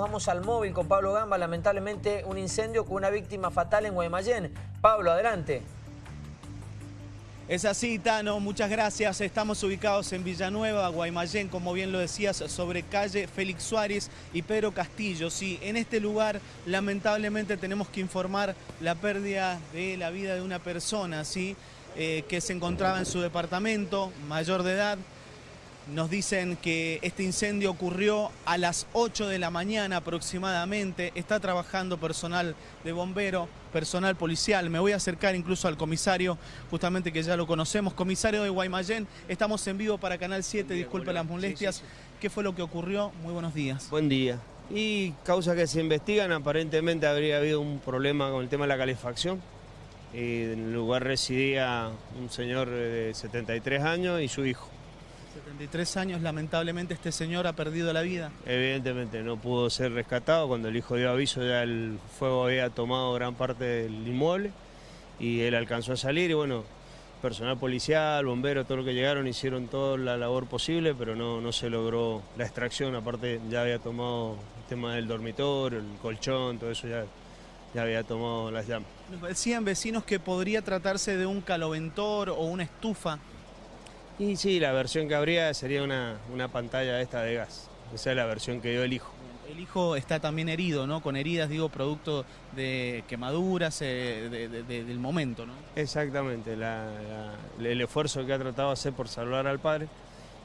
Vamos al móvil con Pablo Gamba, lamentablemente un incendio con una víctima fatal en Guaymallén. Pablo, adelante. Es así, Tano, muchas gracias. Estamos ubicados en Villanueva, Guaymallén, como bien lo decías, sobre calle Félix Suárez y Pedro Castillo. Sí, en este lugar lamentablemente tenemos que informar la pérdida de la vida de una persona, ¿sí? Eh, que se encontraba en su departamento, mayor de edad, nos dicen que este incendio ocurrió a las 8 de la mañana aproximadamente. Está trabajando personal de bombero, personal policial. Me voy a acercar incluso al comisario, justamente que ya lo conocemos. Comisario de Guaymallén, estamos en vivo para Canal 7, disculpe las molestias. ¿Qué fue lo que ocurrió? Muy buenos días. Buen día. Y causas que se investigan, aparentemente habría habido un problema con el tema de la calefacción. Y en el lugar residía un señor de 73 años y su hijo. 73 años, lamentablemente este señor ha perdido la vida. Evidentemente no pudo ser rescatado, cuando el hijo dio aviso ya el fuego había tomado gran parte del inmueble y él alcanzó a salir y bueno, personal policial, bomberos, todo lo que llegaron hicieron toda la labor posible, pero no, no se logró la extracción, aparte ya había tomado el tema del dormitorio, el colchón, todo eso ya, ya había tomado las llamas. Nos decían vecinos que podría tratarse de un caloventor o una estufa. Y sí, la versión que habría sería una, una pantalla esta de gas. Esa es la versión que dio el hijo. El hijo está también herido, ¿no? Con heridas, digo, producto de quemaduras eh, del momento, ¿no? Exactamente. el esfuerzo que ha tratado de hacer por salvar al padre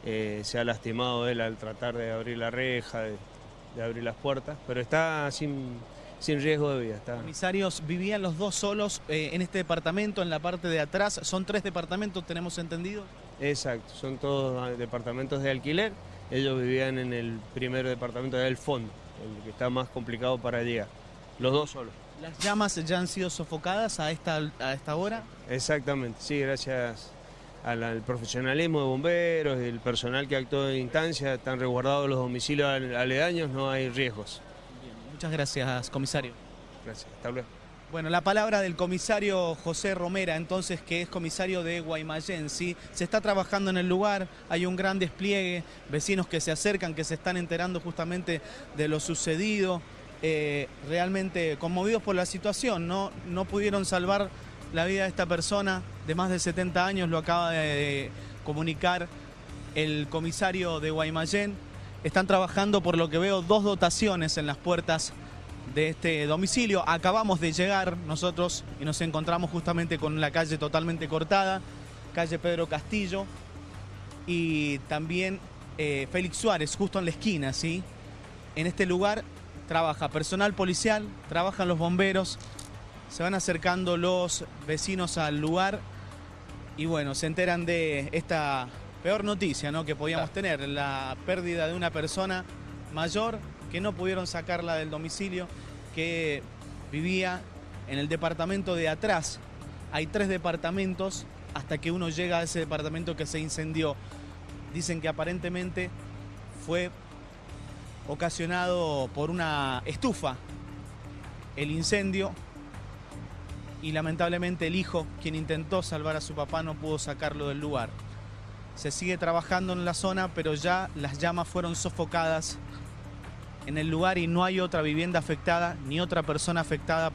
eh, se ha lastimado él al tratar de abrir la reja, de, abrir las puertas, pero está sin, sin riesgo de vida. Está. Comisarios, vivían los dos solos eh, en este departamento, en la parte de atrás. Son tres departamentos, tenemos entendido. Exacto, son todos departamentos de alquiler. Ellos vivían en el primer departamento del fondo, el que está más complicado para llegar. Los dos solos. ¿Las llamas ya han sido sofocadas a esta, a esta hora? Exactamente, sí, gracias al, profesionalismo de bomberos y el personal que actuó en instancia, están resguardados los domicilios aledaños, no hay riesgos. muchas gracias, comisario. Gracias, hasta luego. Bueno, la palabra del comisario José Romera, entonces, que es comisario de Guaymallén, ¿sí? Se está trabajando en el lugar, hay un gran despliegue, vecinos que se acercan, que se están enterando justamente de lo sucedido, eh, realmente conmovidos por la situación, ¿no? No pudieron salvar la vida de esta persona de más de 70 años, lo acaba de comunicar el comisario de Guaymallén. Están trabajando, por lo que veo, dos dotaciones en las puertas de este domicilio. Acabamos de llegar nosotros y nos encontramos justamente con la calle totalmente cortada, calle Pedro Castillo y también eh, Félix Suárez, justo en la esquina, ¿sí? En este lugar trabaja personal policial, trabajan los bomberos, se van acercando los vecinos al lugar y bueno, se enteran de esta peor noticia ¿no? que podíamos tener, la pérdida de una persona mayor que no pudieron sacarla del domicilio, que vivía en el departamento de atrás. Hay tres departamentos hasta que uno llega a ese departamento que se incendió. Dicen que aparentemente fue ocasionado por una estufa el incendio y lamentablemente el hijo, quien intentó salvar a su papá, no pudo sacarlo del lugar. Se sigue trabajando en la zona, pero ya las llamas fueron sofocadas en el lugar y no hay otra vivienda afectada ni otra persona afectada.